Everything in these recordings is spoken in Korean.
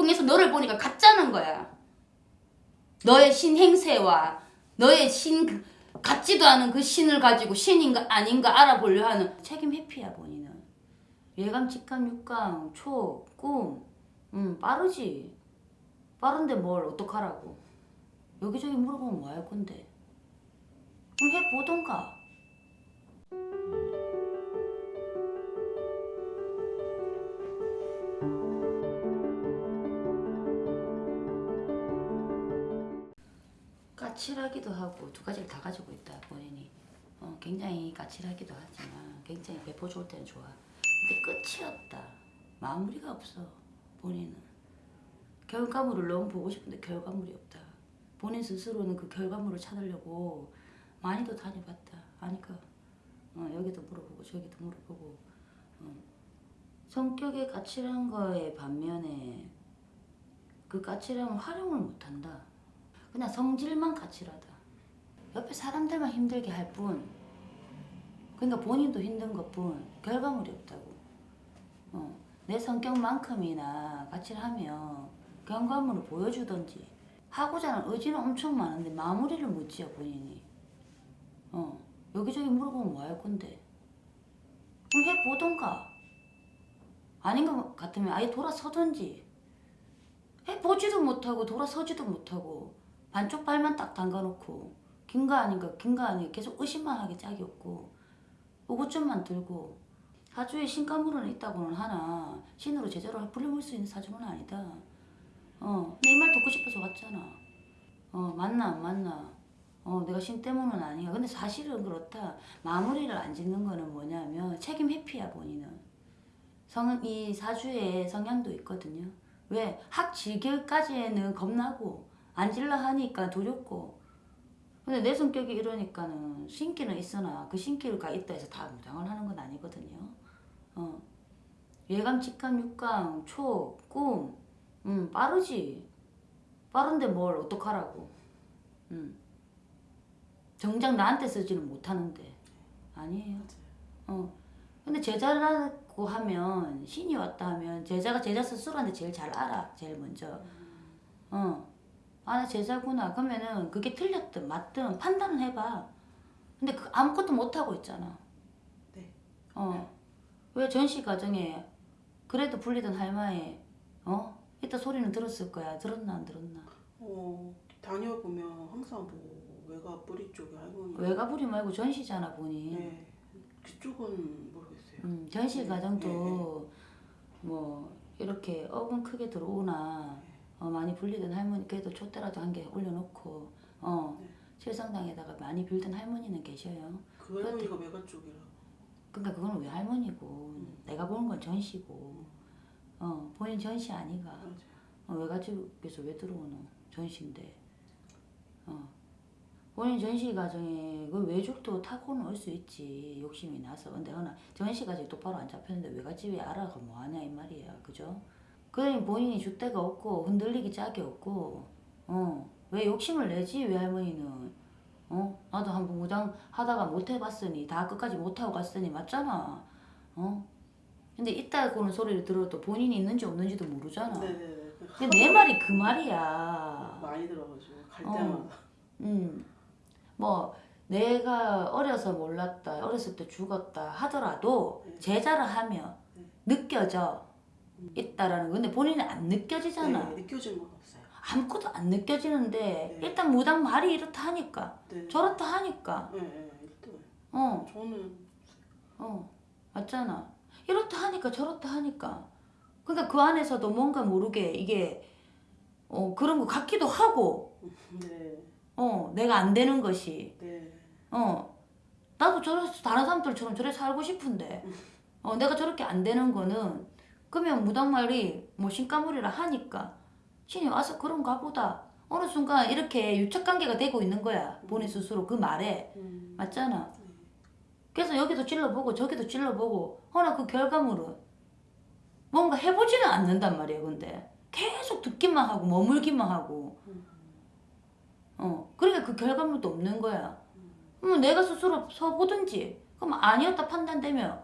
통해서 너를 보니까 가짜는 거야. 너의 신 행세와 너의 신 그- 같지도 않은 그 신을 가지고 신인가 아닌가 알아보려 하는 책임 회피야 본인은. 예감, 직감, 육감, 초, 꿈, 음 빠르지. 빠른데 뭘 어떡하라고. 여기저기 물어보면 뭐 할 건데. 그럼 해보던가. 까칠하기도 하고 두 가지를 다 가지고 있다 본인이. 어, 굉장히 까칠하기도 하지만 굉장히 배포 좋을 때는 좋아. 근데 끝이 없다. 마무리가 없어 본인은. 결과물을 너무 보고 싶은데 결과물이 없다. 본인 스스로는 그 결과물을 찾으려고 많이도 다녀봤다. 아니까 어, 여기도 물어보고 저기도 물어보고. 어. 성격이 까칠한 거에 반면에 그 까칠함을 활용을 못한다 그냥 성질만 까칠하다. 옆에 사람들만 힘들게 할 뿐. 그러니까 본인도 힘든 것뿐 결과물이 없다고. 어, 내 성격만큼이나 까칠하면 결과물을 보여주던지 하고자 하는 의지는 엄청 많은데 마무리를 못 지어 본인이. 어, 여기저기 물어보면 뭐 할 건데. 그럼 해보던가. 아닌 것 같으면 아예 돌아서던지. 해보지도 못하고 돌아서지도 못하고 반쪽 발만 딱 담가놓고 긴 거 아닌가 긴 거 아닌가 계속 의심만 하게 짝이 없고 의구점만 들고 사주에 신가물은 있다고는 하나 신으로 제대로 불려볼 수 있는 사주는 아니다. 어이말 듣고 싶어서 왔잖아. 어 맞나 안 맞나. 어 내가 신 때문은 아니야. 근데 사실은 그렇다. 마무리를 안 짓는 거는 뭐냐면 책임 회피야 본인은. 성, 이 사주에 성향도 있거든요. 왜? 학 질결까지는 겁나고 앉을라 하니까 두렵고. 근데 내 성격이 이러니까는 신기는 있으나 그 신기가 있다 해서 다 무장을 하는 건 아니거든요. 어. 예감, 직감, 육감, 초, 꿈. 음, 빠르지. 빠른데 뭘 어떡하라고. 음. 정작 나한테 쓰지는 못하는데. 아니에요. 어. 근데 제자라고 하면 신이 왔다 하면 제자가 제자 스스로한테 제일 잘 알아. 제일 먼저. 어. 아, 나 제자구나. 그러면은 그게 틀렸든 맞든 판단을 해봐. 근데 그 아무것도 못하고 있잖아. 네. 어. 왜 전시 과정에 그래도 불리던 할머니, 어? 이따 소리는 들었을 거야. 들었나 안 들었나? 어, 다녀보면 항상 뭐 외가 뿌리 쪽에 할머니. 외가부리 말고 전시잖아, 보니. 네. 그쪽은 모르겠어요. 음, 전시 네, 과정도 뭐 이렇게 어금 크게 들어오나 어, 많이 불리던 할머니 그래도 촛대라도 한 개 올려놓고 어 네. 칠성당에다가 많이 빌던 할머니는 계셔요. 그 할머니가 외가 쪽이라. 그러니까 그건 왜 할머니고 내가 보는 건 전시고 어 본인 전시 아니가. 어, 외가집에서 왜 들어오노 전시인데 어 본인 전시 과정에 그 외죽도 타고는 올 수 있지 욕심이 나서 근데 허나 전시 과정이 똑바로 안 잡혔는데 외가집에 알아가 뭐하냐 이 말이야 그죠 그러니 본인이 줏대가 없고 흔들리기 짝이 없고 어 왜 욕심을 내지 외할머니는 어 나도 한번 무당 하다가 못 해봤으니 다 끝까지 못 하고 갔으니 맞잖아 어 근데 있다고는 소리를 들어도 본인이 있는지 없는지도 모르잖아 네네네. 근데 내 말이 그 말이야 많이 들어가지고 갈 어. 때마다. 음, 뭐 내가 어려서 몰랐다, 어렸을 때 죽었다 하더라도 네. 제자를 하면 네. 느껴져 있다라는 거. 근데 본인은 안 느껴지잖아. 네, 느껴진 건 없어요. 아무것도 안 느껴지는데 네. 일단 무당 말이 이렇다 하니까 네. 저렇다 하니까 네, 네, 일단 어, 저는 어, 맞잖아. 이렇다 하니까 저렇다 하니까. 그러니까 그 안에서도 뭔가 모르게 이게 어, 그런 거 같기도 하고 네, 어, 내가 안 되는 것이 네, 어 나도 저래서 다른 사람들처럼 저래 살고 싶은데 어 내가 저렇게 안 되는 거는 그러면 무당말이 뭐 신가물이라 하니까 신이 와서 그런가 보다. 어느 순간 이렇게 유착관계가 되고 있는 거야. 본인 스스로 그 말에. 음, 맞잖아. 그래서 여기도 찔러보고 저기도 찔러보고 허나 그 결과물은 뭔가 해보지는 않는단 말이야 근데. 계속 듣기만 하고 머물기만 하고. 어 그러니까 그 결과물도 없는 거야. 그럼 내가 스스로 서보든지. 그럼 아니었다 판단되면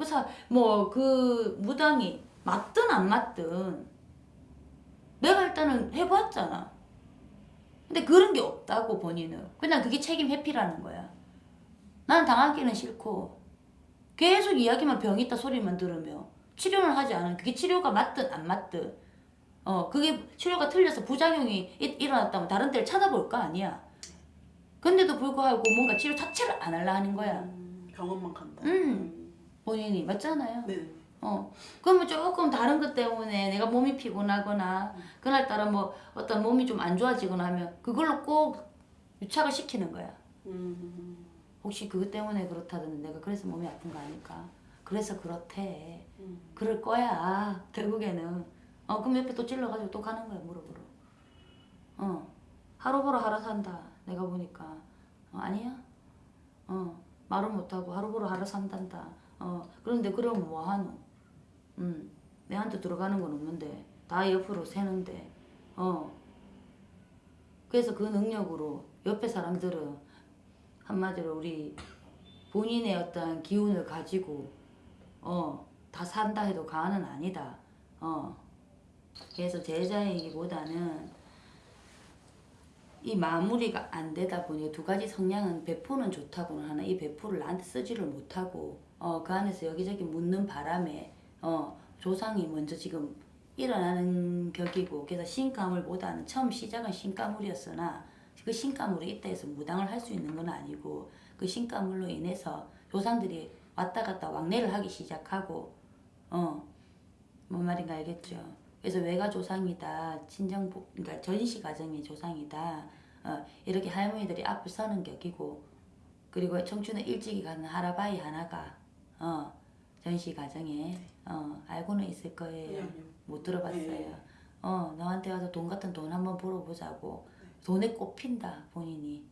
그사뭐그 무당이 맞든 안 맞든 일단은 해봤잖아. 근데 그런 게 없다고 본인은. 그냥 그게 책임 회피라는 거야. 난 당하기는 싫고 계속 이야기만 병 있다 소리만 들으며 치료를 하지 않은 그게 치료가 맞든 안 맞든 어 그게 치료가 틀려서 부작용이 이- 일어났다면 다른 데를 찾아볼 거 아니야. 근데도 불구하고 뭔가 치료 자체를 안 하려 하는 거야. 음, 병원만 간다. 음. 본인이 맞잖아요. 네. 어 그러면 조금 다른 것 때문에 내가 몸이 피곤하거나 그날따라 뭐 어떤 몸이 좀 안 좋아지거나 하면 그걸로 꼭 유착을 시키는 거야. 음. 혹시 그것 때문에 그렇다든 내가 그래서 몸이 아픈 거 아닐까? 그래서 그렇대. 음. 그럴 거야. 결국에는. 어 그럼 옆에 또 찔러가지고 또 가는 거야 무릎으로. 어 하루 보러 하루 산다. 내가 보니까 어, 아니야? 어 말은 못하고 하루 보러 하루 산단다. 어 그런데 그럼 뭐 하노? 음 내한테 들어가는 건 없는데 다 옆으로 새는데 어 그래서 그 능력으로 옆에 사람들은 한마디로 우리 본인의 어떤 기운을 가지고 어 다 산다 해도 과언은 아니다. 어 그래서 제자이기보다는 이 마무리가 안 되다 보니 두 가지 성향은 배포는 좋다고는 하나 이 배포를 나한테 쓰지를 못하고 어 그 안에서 여기저기 묻는 바람에 어 조상이 먼저 지금 일어나는 격이고 그래서 신가물보다는 처음 시작은 신가물이었으나 그 신가물이 있다 해서 무당을 할 수 있는 건 아니고 그 신가물로 인해서 조상들이 왔다 갔다 왕래를 하기 시작하고 어 뭔 말인가 알겠죠? 그래서 외가 조상이다, 친정 부- 그러니까 전시 가정이 조상이다. 어, 이렇게 할머니들이 앞을 서는 격이고 그리고 청춘에 일찍이 가는 할아바이 하나가 어, 전시 가정에 어, 알고는 있을 거예요. 못 들어봤어요. 네. 어, 너한테 와서 돈 같은 돈 한번 벌어보자고. 돈에 꼽힌다, 본인이.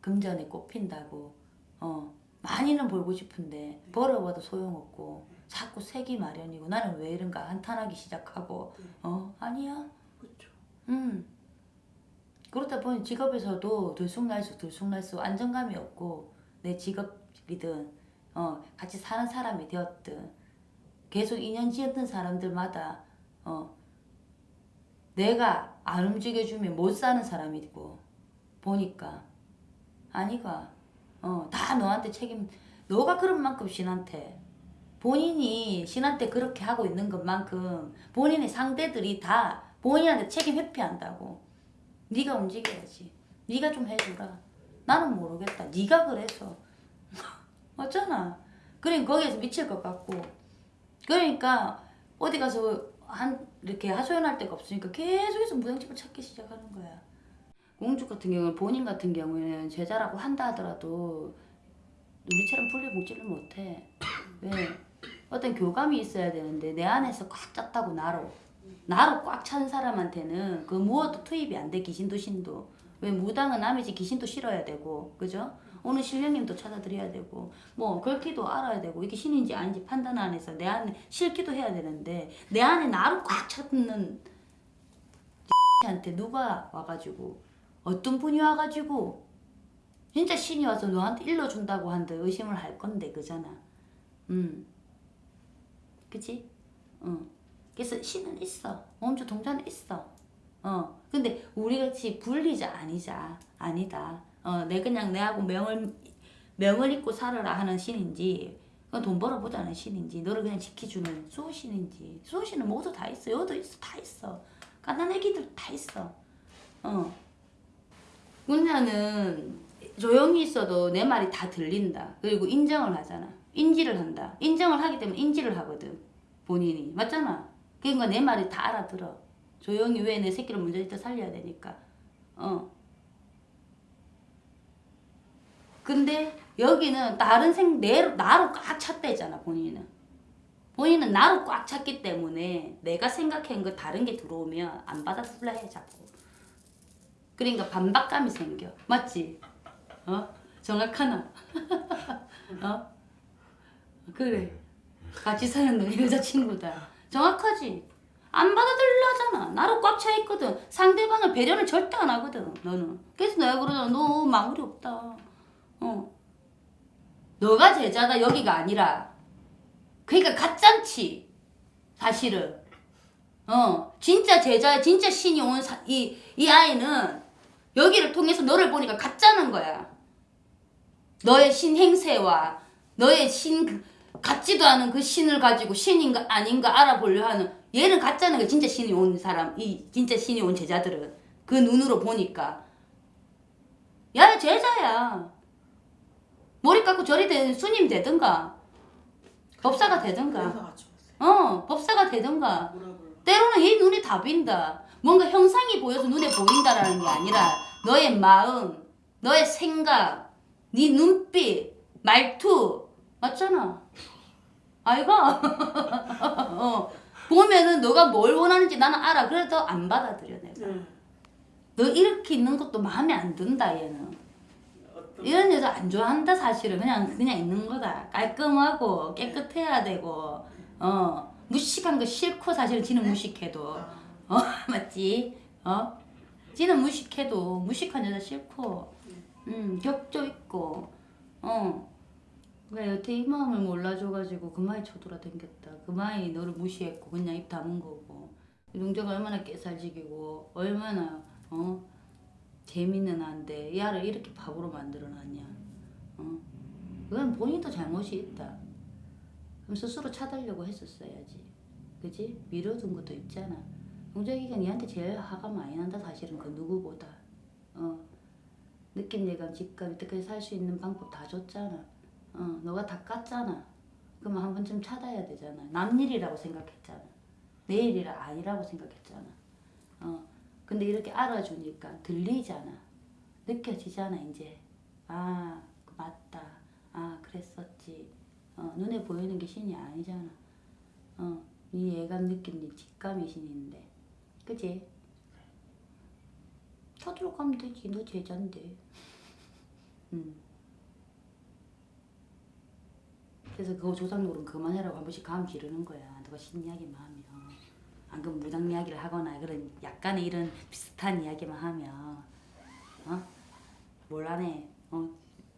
금전에 꼽힌다고. 어, 많이는 벌고 싶은데, 벌어봐도 소용없고, 자꾸 색이 마련이고, 나는 왜 이런가 한탄하기 시작하고, 네. 어, 아니야. 그렇죠. 음. 그렇다 보니 직업에서도 들쑥날쑥 들쑥날쑥 안정감이 없고 내 직업이든 어 같이 사는 사람이 되었든 계속 인연 지었던 사람들마다 어 내가 안 움직여주면 못 사는 사람이 있고 보니까. 아니가 어 다 너한테 책임 너가 그런 만큼 신한테 본인이 신한테 그렇게 하고 있는 것만큼 본인의 상대들이 다 본인한테 책임 회피한다고. 네가 움직여야지. 네가 좀 해주라. 나는 모르겠다. 네가 그래서 맞잖아. 그러니까 거기에서 미칠 것 같고. 그러니까 어디 가서 한 이렇게 하소연할 데가 없으니까 계속해서 무당집을 찾기 시작하는 거야. 공주 같은 경우는 본인 같은 경우에는 제자라고 한다 하더라도 우리처럼 풀려 먹지를 못해. 왜? 어떤 교감이 있어야 되는데 내 안에서 꽉 찼다고 나로 나로 꽉 찬 사람한테는 그 무엇도 투입이 안 돼 귀신도 신도. 왜 무당은 남의 집 귀신도 실어야 되고. 그죠? 오늘 신령님도 찾아드려야 되고 뭐 글귀도 알아야 되고 이게 신인지 아닌지 판단 안 해서 내 안에 실기도 해야 되는데 내 안에 나로 꽉 찼는 한테 누가 와가지고 어떤 분이 와가지고 진짜 신이 와서 너한테 일러준다고 한들 의심을 할 건데 그잖아 음 그치? 응 그래서 신은 있어. 몸주 동자는 있어. 어. 근데 우리 같이 불리자 아니자. 아니다. 어, 내 그냥 내하고 명을 명을 잊고 살아라 하는 신인지 그건 돈 벌어보자는 신인지 너를 그냥 지켜주는 수호신인지 수호신은 모두 다 있어. 여도 있어. 다 있어. 가난 애기들 다 있어. 어. 군자는 조용히 있어도 내 말이 다 들린다. 그리고 인정을 하잖아. 인지를 한다. 인정을 하기 때문에 인지를 하거든. 본인이. 맞잖아. 그러니까 내 말이 다 알아들어. 조용히 왜 내 새끼를 먼저 살려야 되니까. 어. 근데 여기는 다른 생, 내, 나로 꽉 찼대잖아, 본인은. 본인은 나로 꽉 찼기 때문에 내가 생각한 거 다른 게 들어오면 안 받아들라 해, 자꾸. 그러니까 반박감이 생겨. 맞지? 어? 정확하나? 어? 그래. 같이 사는 너 여자친구다. 정확하지? 안 받아들려 하잖아. 나로 꽉 차 있거든. 상대방을 배려는 절대 안 하거든. 너는. 그래서 내가 그러잖아. 너 마무리 없다. 어. 너가 제자다 여기가 아니라. 그러니까 가짠치. 사실은. 어, 진짜 제자야, 진짜 신이 온 이 이 아이는 여기를 통해서 너를 보니까 가짜는 거야. 너의 신 행세와 너의 신 그- 같지도 않은 그 신을 가지고 신인가 아닌가 알아보려 하는 얘는 가짜는 거야. 진짜 신이 온 사람, 이 진짜 신이 온 제자들은 그 눈으로 보니까 야 제자야. 깎고 저리 된 스님 되든가 법사가 되든가. 어 법사가 되든가? 때로는 얘 눈이 다 빈다. 뭔가 형상이 보여서 눈에 보인다라는 게 아니라 너의 마음, 너의 생각, 네 눈빛, 말투 맞잖아. 아이가 어, 보면은 너가 뭘 원하는지 나는 알아. 그래도 안 받아들여 내가. 네. 너 이렇게 있는 것도 마음에 안 든다 얘는. 이런 여자 안 좋아한다 사실은 그냥 그냥 있는 거다. 깔끔하고 깨끗해야 되고 어. 무식한 거 싫고 사실은 지는 무식해도. 아, 어 맞지? 어? 지는 무식해도 무식한 여자 싫고 음 격조 있고 어왜 여태 이 마음을 몰라줘가지고 그마이 쳐돌아댕겼다. 그마이 너를 무시했고 그냥 입 다문 거고. 용자가 얼마나 깨살지기고 얼마나 어 재밌는 한데 야를 이렇게 바보로 만들어놨냐? 어? 그건 본인도 잘못이 있다. 그럼 스스로 차달려고 했었어야지. 그지 미뤄둔 것도 있잖아. 용자기가 니한테 제일 화가 많이 난다 사실은. 그 누구보다. 어? 느낌 예감 직감 이때까지 살수 있는 방법 다 줬잖아. 어 너가 다 깠잖아. 그러면 한 번쯤 찾아야 되잖아. 남 일이라고 생각했잖아. 내 일이라 아니라고 생각했잖아. 어 근데 이렇게 알아주니까 들리잖아. 느껴지잖아 이제. 아그 맞다. 아 그랬었지. 어 눈에 보이는 게 신이 아니잖아. 어 네 예감 느낌 네 직감이 신인데. 그지? 쳐들어 가면 되지. 너 제자인데. 음. 그래서 그거 조상 노릇 그만해라고 한 번씩 감 지르는 거야. 너가 신 이야기만 하면 안 그러면 무당 이야기를 하거나 그런 약간의 이런 비슷한 이야기만 하면 어? 뭘하네 어?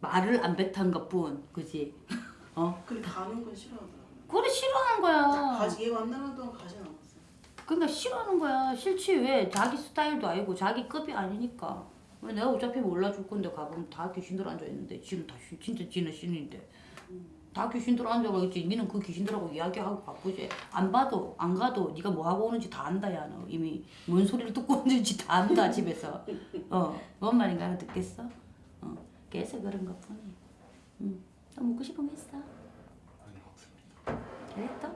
말을 안 뱉은 것뿐 그지? 어? 근데 가는 건 싫어하더라고요. 그래 싫어하는 거야 가지 얘 만나는 동안 가진 않았어요. 그러니까 싫어하는 거야. 싫지 왜? 자기 스타일도 아니고 자기 급이 아니니까. 왜 내가 어차피 몰라줄 건데 가보면 다 귀신들 앉아 있는데 지는 다 신- 진짜 지는 신인데 다 귀신들 앉아가 있지. 니는 그 귀신들하고 이야기하고 바쁘지. 안 봐도 안 가도 네가 뭐 하고 오는지 다 안다 야 너. 이미 뭔 소리를 듣고 오는지 다 안다 집에서. 어뭔 말인가 는 듣겠어? 어 그래서 그런 것 뿐이. 응. 또 묻고 싶은 거 있어? 아니 없습니다. 또?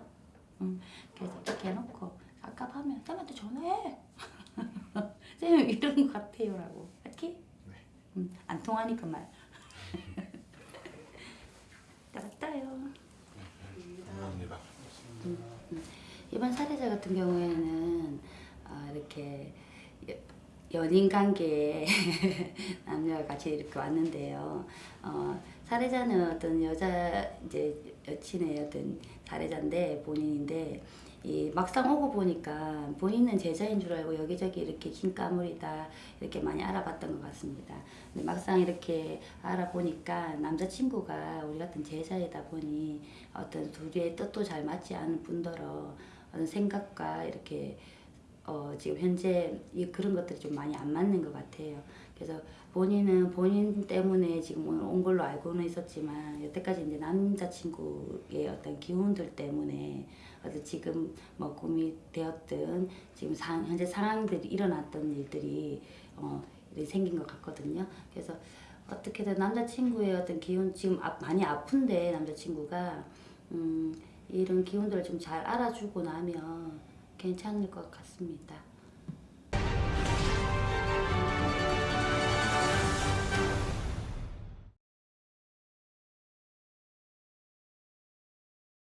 응. 그래서 이렇게 해놓고 갑갑하면 쌤한테 전화해. 쌤이 이런 것 같아요라고. 알지? 네. 응. 안 통하니까 말. 알았다요. 감사합니다. 이번 사례자 같은 경우에는 어, 이렇게 여- 연인 관계에 남녀가 같이 이렇게 왔는데요. 어, 사례자는 어떤 여자 이제 여친의 어떤 사례자인데 본인인데 이 막상 오고 보니까 본인은 제자인 줄 알고 여기저기 이렇게 흰까물이다 이렇게 많이 알아봤던 것 같습니다. 근데 막상 이렇게 알아보니까 남자친구가 우리 같은 제자이다 보니 어떤 둘의 뜻도 잘 맞지 않은 뿐더러 어떤 생각과 이렇게 어 지금 현재 이 그런 것들이 좀 많이 안 맞는 것 같아요. 그래서 본인은 본인 때문에 지금 오늘 온 걸로 알고는 있었지만 여태까지 이제 남자친구의 어떤 기운들 때문에 어떤 지금 뭐 꿈이 되었든 지금 상, 현재 상황들이 일어났던 일들이 어 생긴 것 같거든요. 그래서 어떻게든 남자친구의 어떤 기운 지금 아, 많이 아픈데 남자친구가 음, 이런 기운들을 좀 잘 알아주고 나면 괜찮을 것 같습니다.